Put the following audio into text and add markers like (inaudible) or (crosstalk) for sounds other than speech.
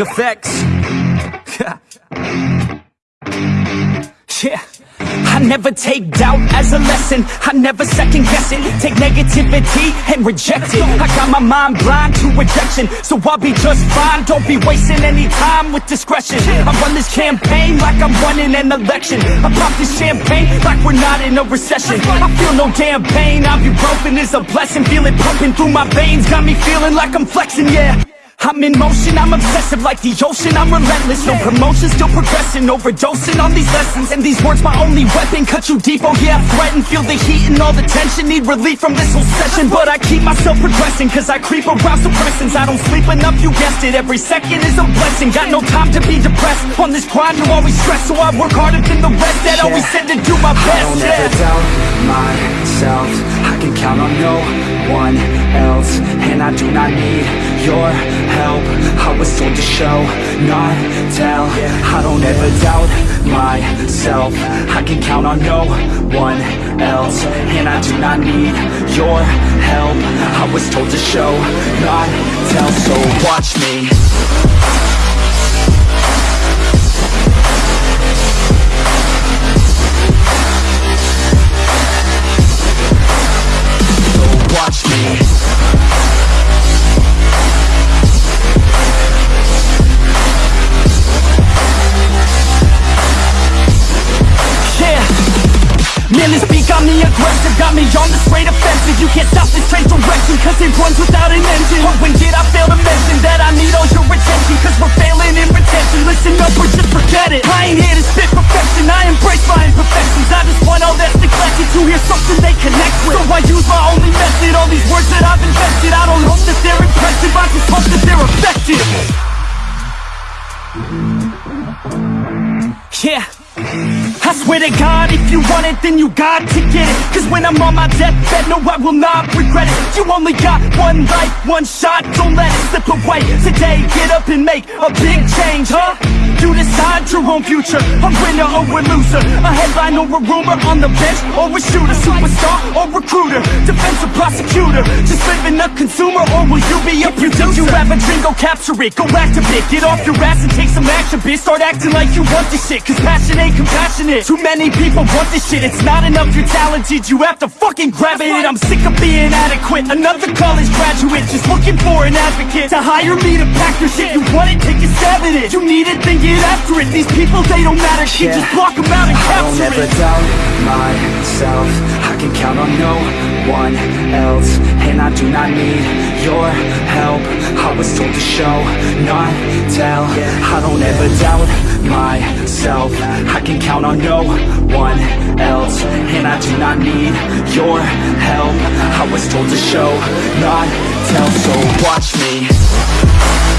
effects. (laughs) yeah. I never take doubt as a lesson. I never second guess it. Take negativity and reject it. I got my mind blind to rejection. So I'll be just fine. Don't be wasting any time with discretion. I run this campaign like I'm running an election. I pop this champagne like we're not in a recession. I feel no damn pain. I'm be Ibuprofen is a blessing. Feel it pumping through my veins. Got me feeling like I'm flexing, yeah I'm in motion, I'm obsessive like the ocean. I'm relentless, no promotion, still progressing Overdosing on these lessons. And these words my only weapon Cut you deep, oh yeah, I threaten Feel the heat and all the tension. Need relief from this whole session. But I keep myself progressing Cause I creep around suppressants I don't sleep enough, you guessed it. Every second is a blessing. Got no time to be depressed. On this grind, you always stress. So I work harder than the rest That always said to do my best, I don't yeah. ever doubt myself. I can count on no one else. And I do not need your help. I was told to show, not tell. I don't ever doubt myself. I can count on no one else. And I do not need your help. I was told to show, not tell. So watch me me on the straight offensive You can't stop this train direction Cause it runs without an engine. But when did I fail to mention That I need all your attention? Cause we're failing in retention. Listen up or just forget it I ain't here to spit perfection. I embrace my imperfections. I just want all that's neglected To hear something they connect with. So I use my only method All these words that I've invested. I don't hope that they're impressive. I just hope that they're effective. Yeah. I swear to God, if you want it, then you got to get it my deathbed, no, I will not regret it. You only got one life, one shot, don't let it slip away. Today, get up and make a big change, huh? You decide your own future, a winner or a loser. A headline or a rumor, on the bench or a shooter Superstar or recruiter, defensive prosecutor. Just living a consumer, or will you be a producer? If you have a dream, go capture it, go activate. Get off your ass and take some action, bitch. Start acting like you want this shit, cause passion ain't compassionate. Too many people want this shit, it's not enough. You're talented You have to fucking grab it, I'm sick of being adequate. Another college graduate, just looking for an advocate To hire me to pack your shit, you want it, take a stab at it You need it, then get after it. These people, they don't matter, shit, Yeah. just block them out and I don't capture ever it. doubt myself. I can count on no one else. And I do not need your help. I was told to show, not tell. I don't ever doubt myself. I can count on no one else And I do not need your help. I was told to show, not tell. So watch me